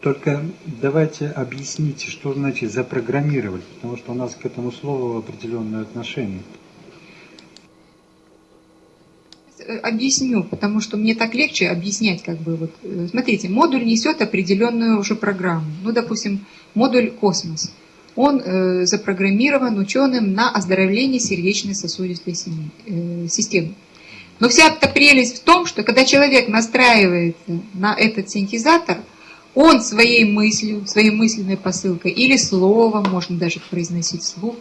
Только давайте объясните, что значит запрограммировать, потому что у нас к этому слову определенное отношение. Объясню, потому что мне так легче объяснять, как бы вот. Смотрите, модуль несет определенную уже программу. Ну, допустим, модуль космос. Он э, запрограммирован ученым на оздоровление сердечно-сосудистой э, системы. Но вся эта прелесть в том, что когда человек настраивается на этот синтезатор, он своей мыслью, своей мысленной посылкой или словом, можно даже произносить вслух,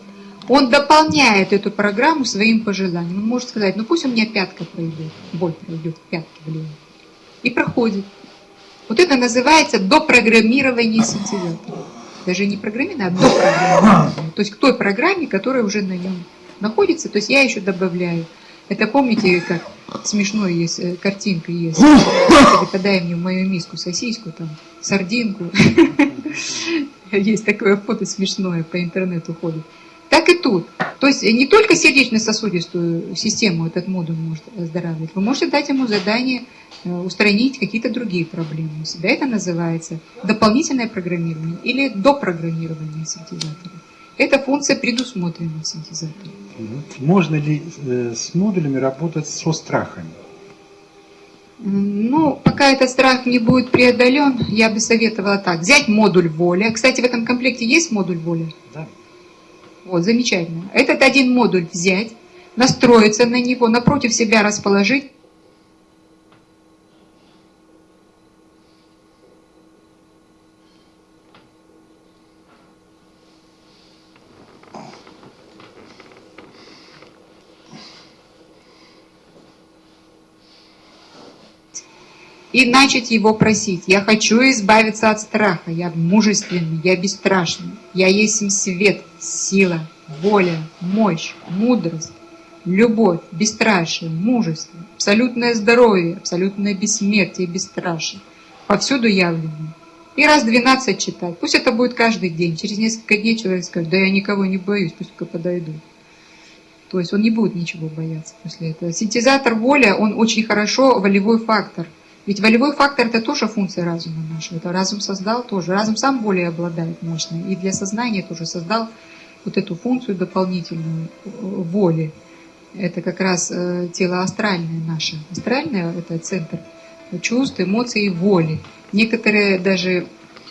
он дополняет эту программу своим пожеланием. Он может сказать, ну пусть у меня пятка пройдет, боль пройдет, пятка влево. И проходит. Вот это называется допрограммирование синтезатора. Даже не программирование, а допрограммирование. То есть к той программе, которая уже на нем находится, то есть я еще добавляю. Это помните, как смешной есть, э, картинка есть. Подай мне в мою миску сосиску, там, сардинку. Есть такое фото смешное, по интернету ходит. Так и тут. То есть не только сердечно-сосудистую систему этот модуль может оздоравливать, вы можете дать ему задание э, устранить какие-то другие проблемы у себя. Это называется дополнительное программирование или допрограммирование синтезатора. Эта функция предусмотрена в синтезаторе. Можно ли э, с модулями работать со страхами? Ну, пока этот страх не будет преодолен, я бы советовала так. Взять модуль воли. Кстати, в этом комплекте есть модуль воли? Да. Вот, замечательно. Этот один модуль взять, настроиться на него, напротив себя расположить, и начать его просить. Я хочу избавиться от страха, я мужественный, я бесстрашный, я есть свет, сила, воля, мощь, мудрость, любовь, бесстрашие, мужество, абсолютное здоровье, абсолютное бессмертие, бесстрашие, повсюду явленное. И раз 12 читать. Пусть это будет каждый день. Через несколько дней человек скажет, да я никого не боюсь, пусть только подойду. То есть он не будет ничего бояться после этого. Синтезатор воля, он очень хорошо волевой фактор – ведь волевой фактор – это тоже функция разума нашего. Это разум создал тоже. Разум сам более обладает мощно. И для сознания тоже создал вот эту функцию дополнительную э, воли. Это как раз э, тело астральное наше. Астральное – это центр чувств, эмоций и воли. Некоторые даже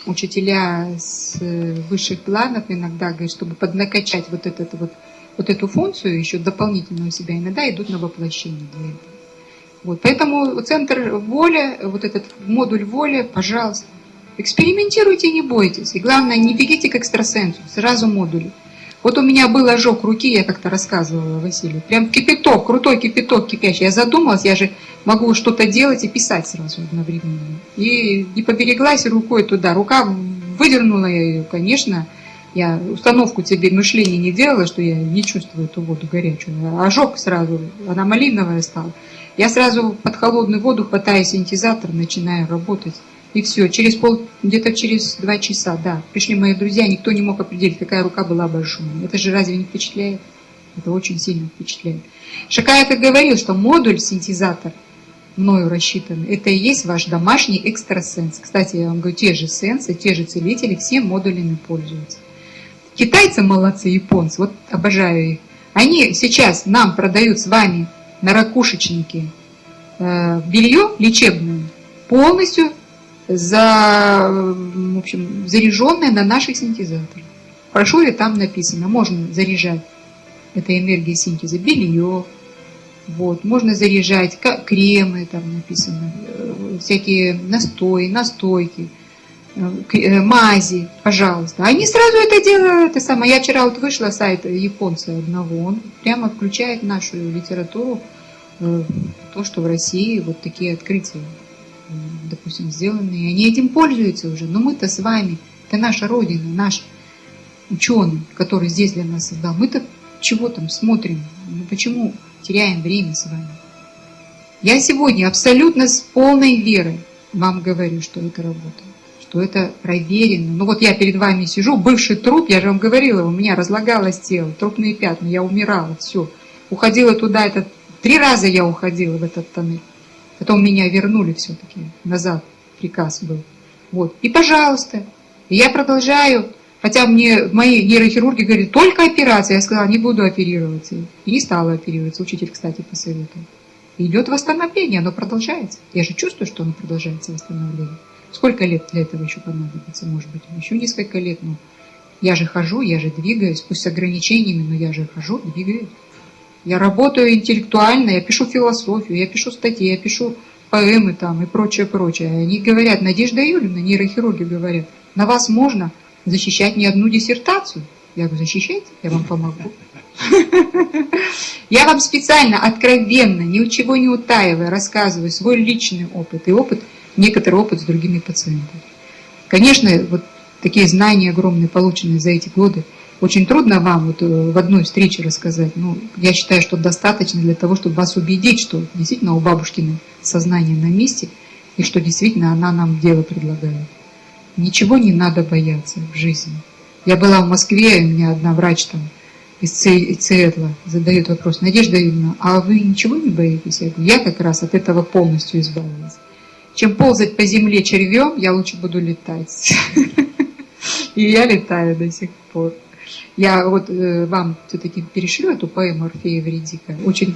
учителя с э, высших планов иногда говорят, чтобы поднакачать вот, этот, вот, вот эту функцию, еще дополнительную себя, иногда идут на воплощение для этого. Вот, поэтому центр воли, вот этот модуль воли, пожалуйста, экспериментируйте, не бойтесь. И главное, не бегите к экстрасенсу, сразу модули. Вот у меня был ожог руки, я как-то рассказывала Василию. Прям кипяток, крутой кипяток кипящий. Я задумалась, я же могу что-то делать и писать сразу одновременно. И не побереглась рукой туда. Рука выдернула я ее, конечно. Я установку тебе мышления не делала, что я не чувствую эту воду горячую. Ожог сразу, она малиновая стала. Я сразу под холодную воду хватаю синтезатор, начинаю работать. И все, через пол, где-то через два часа, да, пришли мои друзья, никто не мог определить, какая рука была большой. Это же разве не впечатляет? Это очень сильно впечатляет. Шакаев и говорил, что модуль синтезатор мною рассчитан, это и есть ваш домашний экстрасенс. Кстати, я вам говорю, те же сенсы, те же целители, все модулями пользуются. Китайцы молодцы, японцы, вот обожаю их. Они сейчас нам продают с вами на ракушечнике э, белье лечебное, полностью за, в общем, заряженное на наших синтезаторах. Хорошо ли там написано, можно заряжать этой энергией синтеза белье, вот, можно заряжать кремы, там написано, э, всякие настои, настойки, мази, пожалуйста. Они сразу это делают, это самое. Я вчера вот вышла сайт японца одного, он прямо включает нашу литературу э, то, что в России вот такие открытия, допустим, сделаны. И они этим пользуются уже. Но мы-то с вами, это наша Родина, наш ученый, который здесь для нас создал. Мы-то чего там смотрим? Ну, почему теряем время с вами? Я сегодня абсолютно с полной верой вам говорю, что это работает что это проверено. Ну вот я перед вами сижу, бывший труп, я же вам говорила, у меня разлагалось тело, трупные пятна, я умирала, все. Уходила туда, это три раза я уходила в этот тоннель. Потом меня вернули все-таки назад, приказ был. Вот. И пожалуйста. Я продолжаю. Хотя мне мои нейрохирурги говорят, только операция. Я сказала, не буду оперироваться. И не стала оперироваться. Учитель, кстати, посоветовал. Идет восстановление, оно продолжается. Я же чувствую, что оно продолжается, восстановление. Сколько лет для этого еще понадобится, может быть? Еще несколько лет. Но я же хожу, я же двигаюсь, пусть с ограничениями, но я же хожу, двигаюсь. Я работаю интеллектуально, я пишу философию, я пишу статьи, я пишу поэмы там и прочее, прочее. Они говорят, Надежда Юрьевна, нейрохирурги говорят, на вас можно защищать не одну диссертацию. Я говорю, защищайте, я вам помогу. Я вам специально, откровенно, ничего не утаивая, рассказываю свой личный опыт и опыт, некоторый опыт с другими пациентами. Конечно, вот такие знания огромные, полученные за эти годы, очень трудно вам вот э, в одной встрече рассказать. Но я считаю, что достаточно для того, чтобы вас убедить, что действительно у бабушкины сознание на месте, и что действительно она нам дело предлагает. Ничего не надо бояться в жизни. Я была в Москве, и у меня одна врач там из Циэтла задает вопрос, Надежда Юрьевна, а вы ничего не боитесь? Я говорю, я как раз от этого полностью избавилась. Чем ползать по земле червем, я лучше буду летать. И я летаю до сих пор. Я вот э, вам все-таки перешлю эту поэму Орфея Вредика. Очень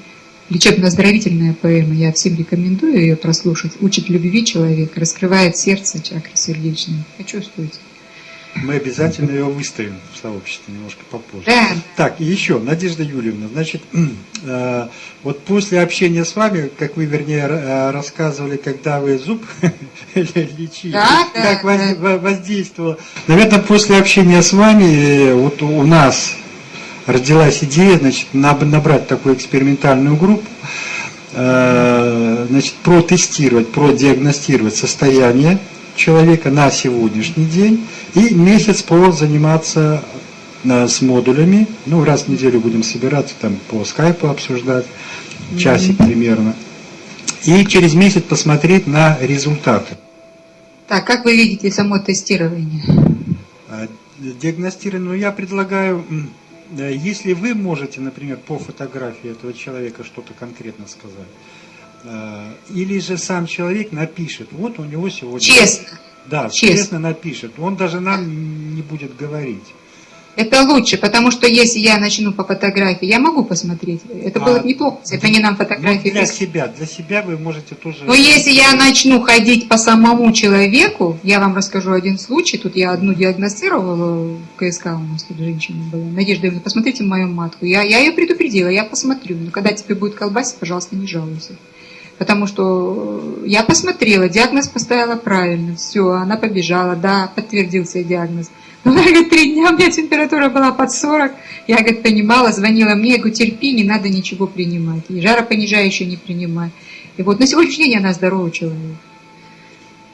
лечебно-оздоровительная поэма. Я всем рекомендую ее прослушать. Учит любви человека, раскрывает сердце, чакры сердечные. Почувствуйте. Мы обязательно ее выставим в сообществе немножко попозже. Да. Так, и еще, Надежда Юрьевна, значит, э, вот после общения с вами, как вы, вернее, э, рассказывали, когда вы зуб лечили, да, как да, да. воздействовало. Наверное, после общения с вами, э, вот у нас родилась идея, значит, набрать такую экспериментальную группу, значит, протестировать, продиагностировать состояние человека на сегодняшний день и месяц по заниматься э, с модулями. Ну, раз в неделю будем собираться, там по скайпу обсуждать, часик примерно. И через месяц посмотреть на результаты. Так, как вы видите само тестирование? А, диагностирование, ну, я предлагаю, если вы можете, например, по фотографии этого человека что-то конкретно сказать, Э, или же сам человек напишет, вот у него сегодня... Честно. Да, честно, честно напишет. Он даже нам не будет говорить. Это лучше, потому что если я начну по фотографии, я могу посмотреть. Это а, было бы неплохо, если они нам фотографии... Ну, для себя, для себя вы можете тоже... Но если я начну ходить по самому человеку, я вам расскажу один случай. Тут я одну диагностировала, в КСК у нас тут женщина была. Надежда Ивановна, посмотрите мою матку. Я, я ее предупредила, я посмотрю. Но когда тебе будет колбасить, пожалуйста, не жалуйся потому что я посмотрела, диагноз поставила правильно, все, она побежала, да, подтвердился диагноз. Но, она говорит, три дня у меня температура была под 40, я, говорит, понимала, звонила мне, я говорю, терпи, не надо ничего принимать, и жаропонижающее не принимай. И вот на сегодняшний день она здоровый человек.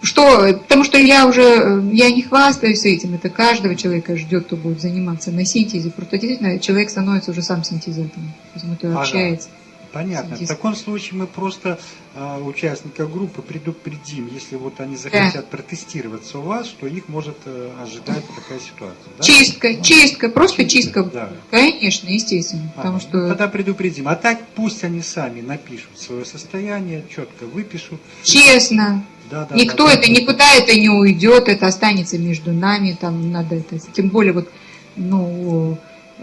Что? Потому что я уже, я не хвастаюсь этим, это каждого человека ждет, кто будет заниматься на синтезе. Просто действительно человек становится уже сам синтезатором, поэтому ага. общается. Понятно. В таком случае мы просто э, участника группы предупредим, если вот они захотят да. протестироваться у вас, что их может э, ожидать такая ситуация. Да? Чистка, ну, чистка, просто чистка. чистка. Да. Конечно, естественно. А, потому что... Тогда предупредим. А так пусть они сами напишут свое состояние, четко выпишут. Честно. Да, да, Никто да, это, да. никуда это не уйдет, это останется между нами, там надо это, тем более вот, ну,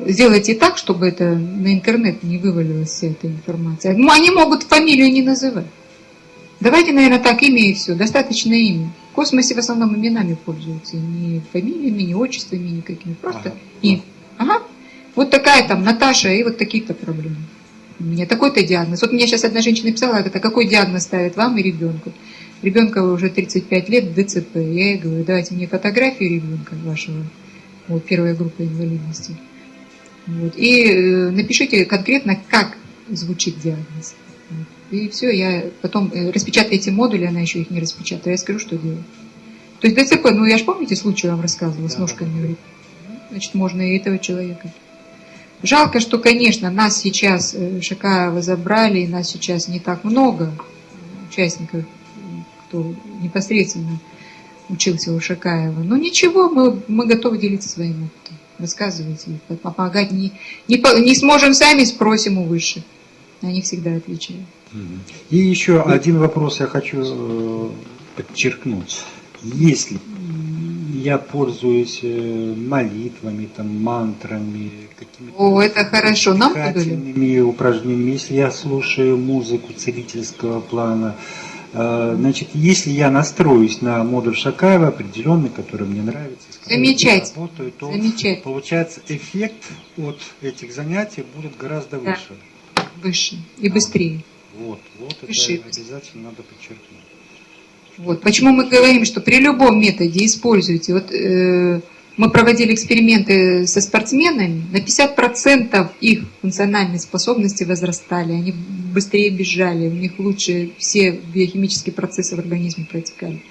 сделайте так, чтобы это на интернет не вывалилась вся эта информация. Ну, они могут фамилию не называть. Давайте, наверное, так имя и все. Достаточно имя. В космосе в основном именами пользуются. Не фамилиями, не отчествами никакими. Просто ага. и. Ага. Вот такая там Наташа и вот такие-то проблемы. У меня такой-то диагноз. Вот мне сейчас одна женщина написала, говорит, а какой диагноз ставит вам и ребенку? Ребенка уже 35 лет, ДЦП. Я ей говорю, давайте мне фотографию ребенка вашего, вот первая группа инвалидности. Вот. И э, напишите конкретно, как звучит диагноз. И все, я потом э, распечатаю эти модули, она еще их не распечатала, я скажу, что делать. То есть ДЦП, ну я же помните случай вам рассказывала с ножками, значит, можно и этого человека. Жалко, что, конечно, нас сейчас э, Шакаева забрали, и нас сейчас не так много участников, кто непосредственно учился у Шакаева. Но ничего, мы, мы готовы делиться своим опытом рассказывайте, помогать. Не, не, не сможем сами, спросим у высших. Они всегда отвечают. И еще один вопрос я хочу э, подчеркнуть. Если я пользуюсь э, молитвами, там, мантрами, какими-то О, это хорошо. Нам упражнениями, если я слушаю музыку целительского плана, значит, если я настроюсь на модуль Шакаева определенный, который мне нравится, с я Замечательно. работаю, то Замечательно. получается эффект от этих занятий будет гораздо Да. выше. Выше и быстрее. Вот, вот это Выше. обязательно надо подчеркнуть. Вот. Почему мы говорим, что при любом методе используйте. Вот э, мы проводили эксперименты со спортсменами, на 50% их функциональные способности возрастали, они быстрее бежали, у них лучше все биохимические процессы в организме протекали.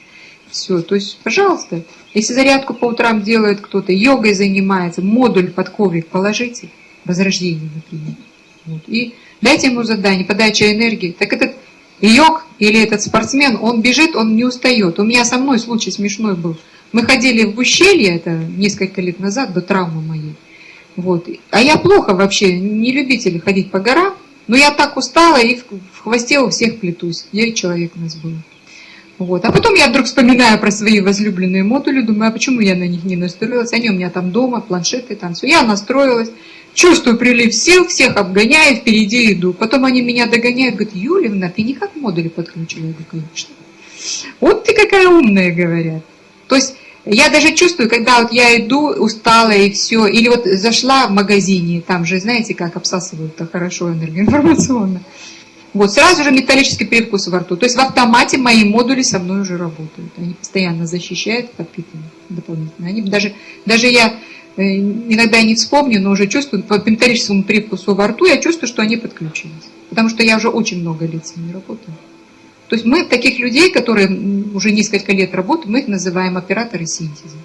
Все, то есть, пожалуйста, если зарядку по утрам делает кто-то, йогой занимается, модуль под коврик положите, возрождение, например. Вот. И дайте ему задание, подача энергии. Так этот йог или этот спортсмен, он бежит, он не устает. У меня со мной случай смешной был. Мы ходили в ущелье, это несколько лет назад, до травмы моей. Вот. А я плохо вообще, не любитель ходить по горам, но я так устала и в хвосте у всех плетусь. Девять человек у нас было. Вот. А потом я вдруг вспоминаю про свои возлюбленные модули, думаю, а почему я на них не настроилась? Они у меня там дома, планшеты, там все. Я настроилась, чувствую прилив сил, всех обгоняю, впереди иду. Потом они меня догоняют, говорят, Юлевна, ты не как модули подключила? Я говорю, конечно. Вот ты какая умная, говорят. То есть я даже чувствую, когда вот я иду усталая и все, или вот зашла в магазине, там же, знаете, как обсасывают-то хорошо энергоинформационно. Вот, сразу же металлический привкус во рту. То есть в автомате мои модули со мной уже работают. Они постоянно защищают, подпитывают дополнительно. Они даже, даже я э, иногда не вспомню, но уже чувствую, по металлическому привкусу во рту, я чувствую, что они подключились. Потому что я уже очень много лет с работаю. То есть мы таких людей, которые уже несколько лет работают, мы их называем операторы синтеза.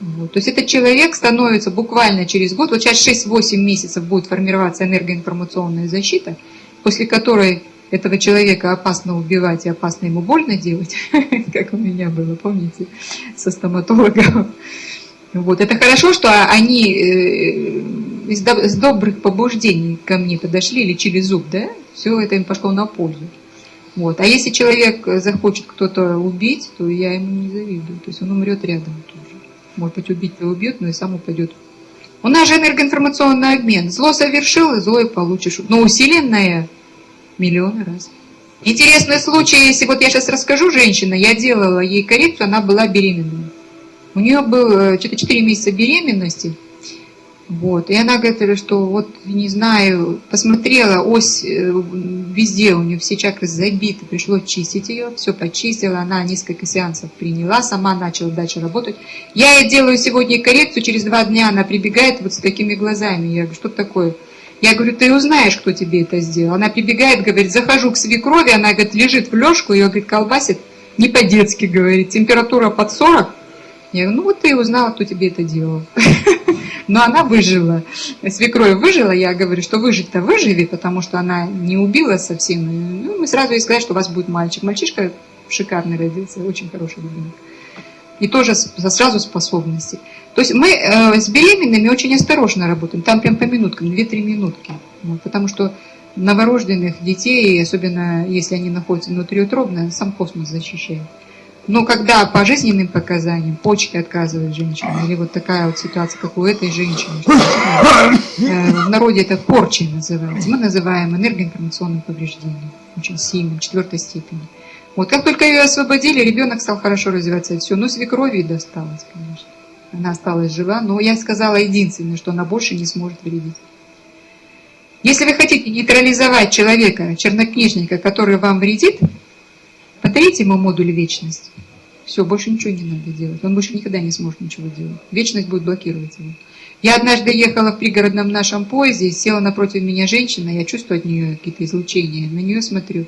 Вот. То есть этот человек становится буквально через год, вот сейчас 6-8 месяцев будет формироваться энергоинформационная защита, после которой этого человека опасно убивать и опасно ему больно делать, как у меня было, помните, со стоматологом. Вот. Это хорошо, что они э, из добрых побуждений ко мне подошли, лечили зуб, да? Все это им пошло на пользу. Вот. А если человек захочет кто-то убить, то я ему не завидую. То есть он умрет рядом тоже. Может быть, убить-то убьет, но и сам упадет. У нас же энергоинформационный обмен. Зло совершил, и зло и получишь. Но усиленное миллионы раз. Интересный случай, если вот я сейчас расскажу, женщина, я делала ей коррекцию, она была беременна. У нее было что-то 4 месяца беременности. Вот. И она говорит, что вот, не знаю, посмотрела, ось э, везде у нее все чакры забиты, пришлось чистить ее, все почистила, она несколько сеансов приняла, сама начала дальше работать. Я ей делаю сегодня коррекцию, через два дня она прибегает вот с такими глазами. Я говорю, что такое? Я говорю, ты узнаешь, кто тебе это сделал. Она прибегает, говорит, захожу к свекрови, она, говорит, лежит в лёжку, ее, говорит, колбасит, не по-детски, говорит, температура под 40. Я говорю, ну вот ты узнала, кто тебе это делал. Но она выжила. Свекровь выжила, я говорю, что выжить-то выживи, потому что она не убила совсем. Ну, мы сразу ей сказали, что у вас будет мальчик. Мальчишка шикарный родился, очень хороший ребенок. И тоже сразу способности. То есть мы э, с беременными очень осторожно работаем. Там прям по минуткам, 2-3 минутки. Вот, потому что новорожденных детей, особенно если они находятся внутриутробно, сам космос защищает. Но когда по жизненным показаниям почки отказывает женщина, или вот такая вот ситуация, как у этой женщины, что, э, в народе это порчей называется, мы называем энергоинформационным повреждением, очень сильным, четвертой степени. Вот как только ее освободили, ребенок стал хорошо развиваться, и все. Ну, свекрови досталось, конечно. Она осталась жива, но я сказала единственное, что она больше не сможет вредить. Если вы хотите нейтрализовать человека, чернокнижника, который вам вредит, подарите ему модуль вечность. Все, больше ничего не надо делать. Он больше никогда не сможет ничего делать. Вечность будет блокировать его. Я однажды ехала в пригородном нашем поезде, села напротив меня женщина, я чувствую от нее какие-то излучения, на нее смотрю.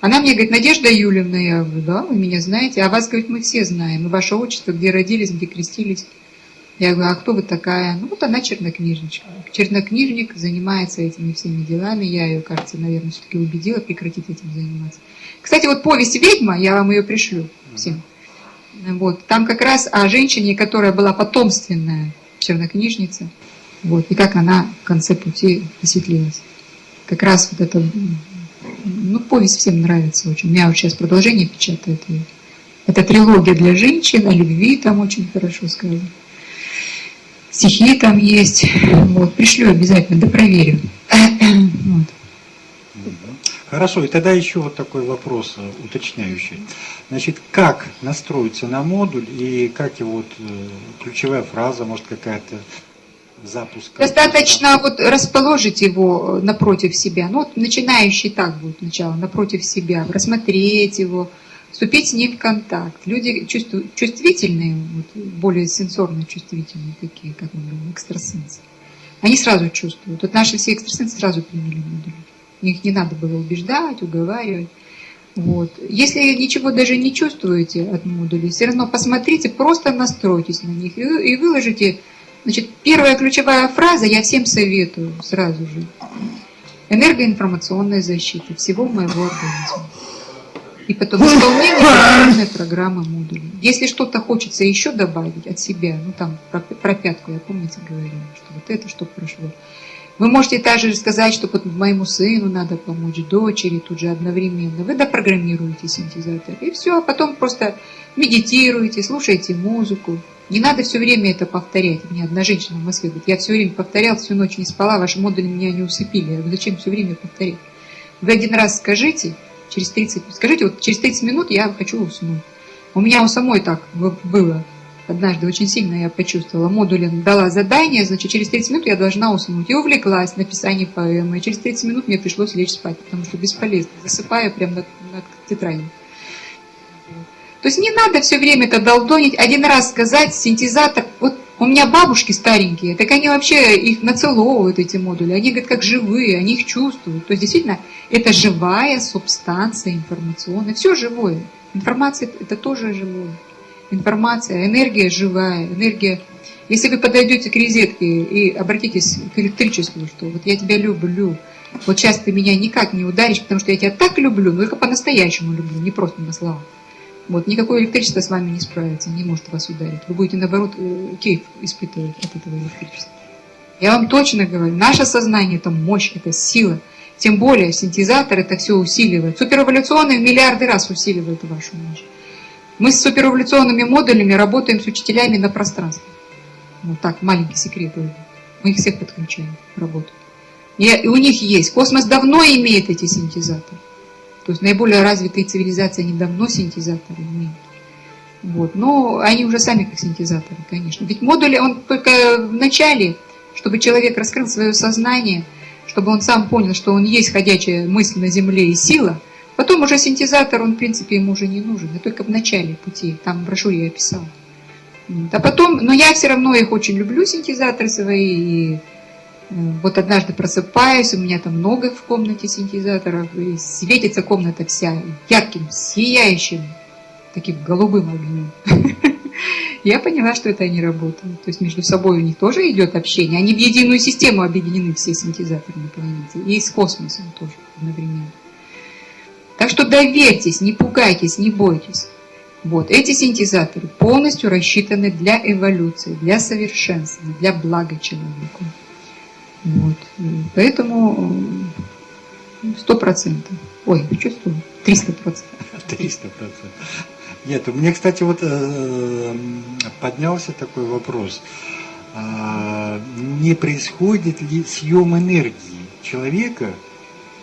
Она мне говорит, Надежда Юлевна, я говорю, да, вы меня знаете, а вас, говорит, мы все знаем, и ваше отчество, где родились, где крестились. Я говорю, а кто вы такая? Ну, вот она чернокнижничка. Чернокнижник занимается этими всеми делами. Я ее, кажется, наверное, все-таки убедила прекратить этим заниматься. Кстати, вот повесть «Ведьма», я вам ее пришлю всем. Вот. Там как раз о женщине, которая была потомственная чернокнижница. Вот. И как она в конце пути осветлилась. Как раз вот это... Ну, повесть всем нравится очень. У меня вот сейчас продолжение печатает. И Это трилогия для женщин, о любви там очень хорошо сказано. Стихи там есть. Вот, пришлю обязательно, да проверю. Вот. Хорошо, и тогда еще вот такой вопрос э, уточняющий. Значит, как настроиться на модуль и как его вот э, ключевая фраза, может какая-то запуск? Достаточно вот расположить его напротив себя. Ну вот начинающий так будет сначала, напротив себя, рассмотреть его, вступить с ним в контакт. Люди чувствительные, вот, более сенсорно чувствительные такие, как мы говорим, экстрасенсы. Они сразу чувствуют. Вот наши все экстрасенсы сразу приняли модуль. Их не надо было убеждать, уговаривать. Вот. Если ничего даже не чувствуете от модулей, все равно посмотрите, просто настройтесь на них и, и выложите. Значит, первая ключевая фраза, я всем советую сразу же. Энергоинформационная защита всего моего организма. И потом исполнение программы модулей. Если что-то хочется еще добавить от себя, ну там про, про пятку, я помните говорила, что вот это что прошло. Вы можете также сказать, что моему сыну надо помочь, дочери тут же одновременно. Вы допрограммируете синтезатор. И все, а потом просто медитируете, слушаете музыку. Не надо все время это повторять. Мне одна женщина в Москве говорит, я все время повторял, всю ночь не спала, ваши модули меня не усыпили. Я говорю, зачем все время повторять? Вы один раз скажите, через 30, скажите, вот через 30 минут я хочу уснуть. У меня у самой так было однажды очень сильно я почувствовала. Модулин дала задание, значит, через 30 минут я должна уснуть. И увлеклась написанием поэмы. И через 30 минут мне пришлось лечь спать, потому что бесполезно. Засыпаю прямо над, над тетрадью. То есть не надо все время это долдонить. Один раз сказать, синтезатор, вот у меня бабушки старенькие, так они вообще их нацеловывают, эти модули. Они говорят, как живые, они их чувствуют. То есть действительно, это живая субстанция информационная. Все живое. Информация это тоже живое информация, энергия живая, энергия. Если вы подойдете к розетке и обратитесь к электричеству, что вот я тебя люблю, вот сейчас ты меня никак не ударишь, потому что я тебя так люблю, но только по-настоящему люблю, не просто на словах. Вот, никакое электричество с вами не справится, не может вас ударить. Вы будете, наоборот, э, кейф испытывать от этого электричества. Я вам точно говорю, наше сознание – это мощь, это сила. Тем более синтезатор это все усиливает. Суперэволюционные миллиарды раз усиливают вашу мощь. Мы с суперэволюционными модулями работаем с учителями на пространстве. Вот так, маленький секрет. Мы их всех подключаем к работе. И у них есть. Космос давно имеет эти синтезаторы. То есть наиболее развитые цивилизации, они давно синтезаторы имеют. Вот. Но они уже сами как синтезаторы, конечно. Ведь модули, он только в начале, чтобы человек раскрыл свое сознание, чтобы он сам понял, что он есть ходячая мысль на Земле и сила – Потом уже синтезатор, он в принципе ему уже не нужен, а только в начале пути, там в брошюре я описала. А потом, но я все равно их очень люблю, синтезаторы свои, и э, вот однажды просыпаюсь, у меня там много в комнате синтезаторов, и светится комната вся ярким, сияющим, таким голубым огнем. Я поняла, что это они работают. То есть между собой у них тоже идет общение. Они в единую систему объединены, все синтезаторы на планете. И с космосом тоже одновременно. Так что доверьтесь, не пугайтесь, не бойтесь. Вот, эти синтезаторы полностью рассчитаны для эволюции, для совершенствования, для блага человеку. Вот. Поэтому сто процентов. Ой, чувствую, триста процентов. Триста процентов. Нет, у меня, кстати, вот э, поднялся такой вопрос. А, не происходит ли съем энергии человека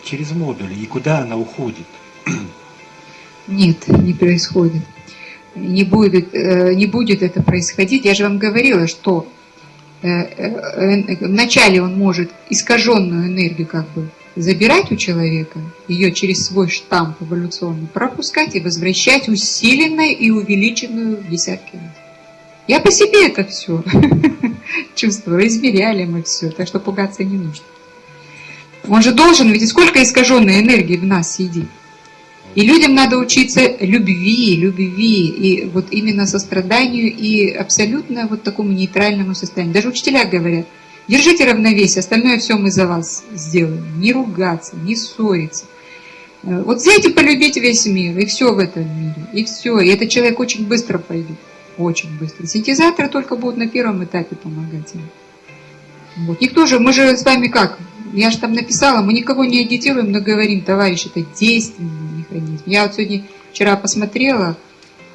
через модули и куда она уходит? Нет, не происходит. Не будет, э, не будет это происходить. Я же вам говорила, что э, э, вначале он может искаженную энергию как бы забирать у человека, ее через свой штамп эволюционный пропускать и возвращать усиленной и увеличенную в десятки раз. Я по себе это все чувствую, измеряли мы все, так что пугаться не нужно. Он же должен, ведь сколько искаженной энергии в нас сидит. И людям надо учиться любви, любви, и вот именно состраданию, и абсолютно вот такому нейтральному состоянию. Даже учителя говорят, держите равновесие, остальное все мы за вас сделаем. Не ругаться, не ссориться. Э, вот взять и полюбить весь мир, и все в этом мире, и все. И этот человек очень быстро пойдет, очень быстро. Синтезаторы только будут на первом этапе помогать им. Вот. Никто же, мы же с вами как? Я же там написала, мы никого не агитируем, но говорим, товарищ, это действенный механизм. Я вот сегодня, вчера посмотрела,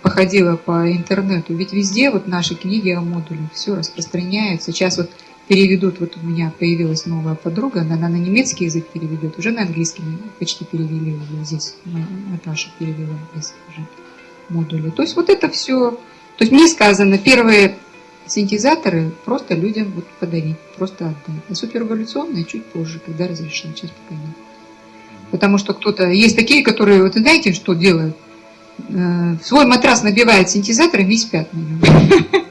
походила по интернету, ведь везде вот наши книги о модулях, все распространяется. Сейчас вот переведут, вот у меня появилась новая подруга, она, она на немецкий язык переведет, уже на английский почти перевели уже здесь, Наташа перевела здесь уже модули. То есть вот это все, то есть мне сказано, первые синтезаторы просто людям вот подарить, просто отдать. А суперэволюционные чуть позже, когда разрешено, сейчас пока нет. Потому что кто-то, есть такие, которые, вот знаете, что делают? Э, свой матрас набивает синтезатором, весь спят на нем.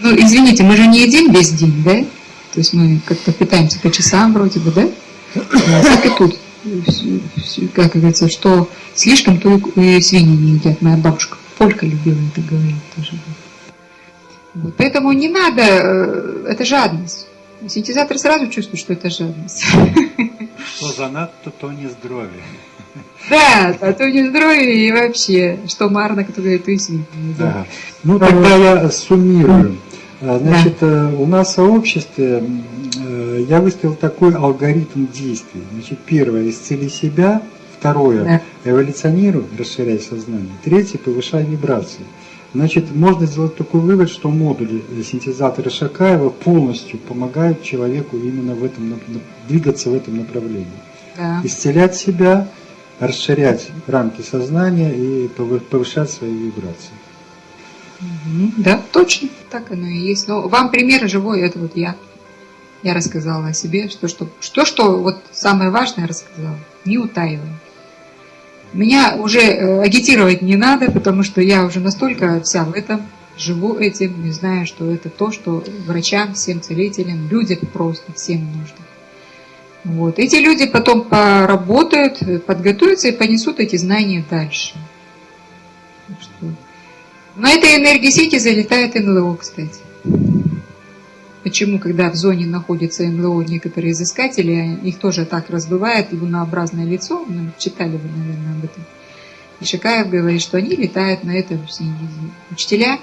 Ну, извините, мы же не едим весь день, да? То есть мы как-то питаемся по часам вроде бы, да? Так и тут. Как говорится, что слишком, то и свиньи не едят. Моя бабушка Полька любила это говорить тоже. Вот. Поэтому не надо, э, это жадность. Синтезатор сразу чувствует, что это жадность. Что занадто, то не здоровье. Да, а то не здоровье и вообще, что марно, кто говорит, то и свиньи. Да. Ну, тогда я суммирую. А, значит, да. Э, у нас в сообществе э, я выставил такой алгоритм действий. Значит, первое – исцели себя. Второе да. – эволюционируй, расширяй сознание. Третье – повышай вибрации. Значит, можно сделать такой вывод, что модули синтезатора Шакаева полностью помогают человеку именно в этом, двигаться в этом направлении. Да. Исцелять себя, расширять рамки сознания и повышать свои вибрации. Да, точно, так оно и есть. Но вам пример живой, это вот я. Я рассказала о себе, что, что, что, что вот самое важное рассказала, не утаивая. Меня уже э, агитировать не надо, потому что я уже настолько вся в этом, живу этим, не знаю, что это то, что врачам, всем целителям, людям просто, всем нужно. Вот. Эти люди потом поработают, подготовятся и понесут эти знания дальше. На этой энергии сети залетает НЛО, кстати. Почему, когда в зоне находится НЛО, некоторые изыскатели, их тоже так разбывает лунообразное лицо, ну, читали вы, наверное, об этом. И Шикаев говорит, что они летают на этом синезе. Учителя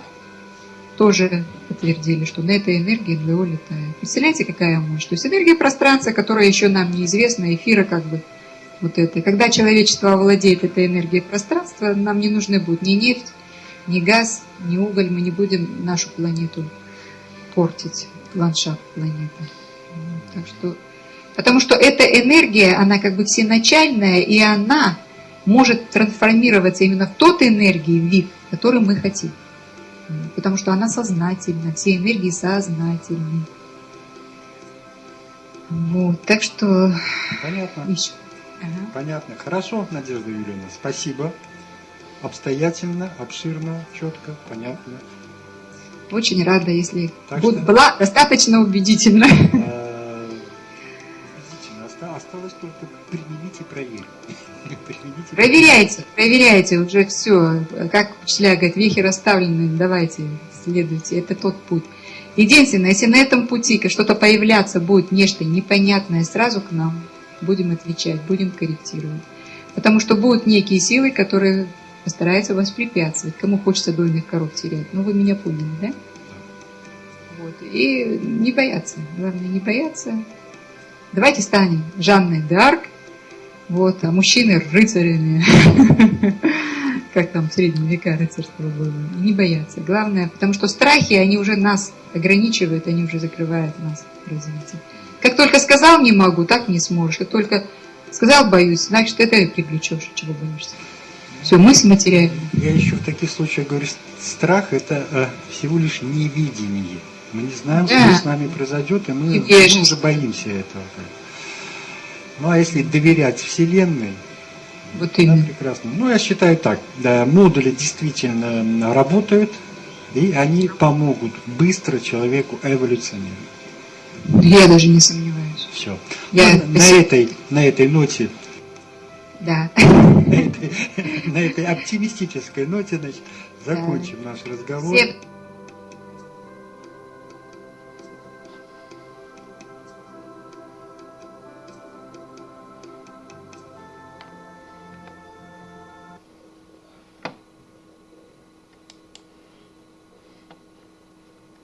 тоже подтвердили, что на этой энергии НЛО летает. Представляете, какая мощь? То есть энергия пространства, которая еще нам неизвестна, эфира как бы вот это. Когда человечество овладеет этой энергией пространства, нам не нужны будут ни нефть, ни газ, ни уголь, мы не будем нашу планету портить ландшафт планеты. Так что, потому что эта энергия, она как бы всеначальная, и она может трансформироваться именно в тот энергии, вид, который мы хотим. Потому что она сознательна, все энергии сознательны. Вот, так что... Понятно. Еще. Ага. Понятно. Хорошо, Надежда Юрьевна, спасибо. Обстоятельно, обширно, четко, понятно. Очень рада, если так что... была достаточно убедительна. Э. Осталось только применить и проверить. Проверяйте, проверяйте, уже все. Как учителя говорят, вехи расставлены, давайте, следуйте, это тот путь. Единственное, если на этом пути что-то появляться будет нечто непонятное, сразу к нам будем отвечать, будем корректировать. Потому что будут некие силы, которые постарается воспрепятствовать. Кому хочется дойных коров терять. Ну, вы меня поняли, да? Вот. И не бояться. Главное, не бояться. Давайте станем Жанной Д'Арк, вот, а мужчины рыцарями. Как там в средние века рыцарство было. Не бояться. Главное, потому что страхи, они уже нас ограничивают, они уже закрывают нас в развитии. Как только сказал не могу, так не сможешь. Как только сказал боюсь, значит это и привлечешь, чего боишься. Все, мысль материальная. Я еще в таких случаях говорю, страх это э, всего лишь невидение. Мы не знаем, да. что с нами произойдет, и мы, мы уже боимся этого. Ну а если доверять Вселенной, вот именно. прекрасно. Ну, я считаю так, да, модули действительно работают, и они помогут быстро человеку эволюционировать. Я даже не сомневаюсь. Все. Я... Ну, на, этой, на этой ноте да. На этой, на этой оптимистической ноте, значит, закончим да. наш разговор. Всем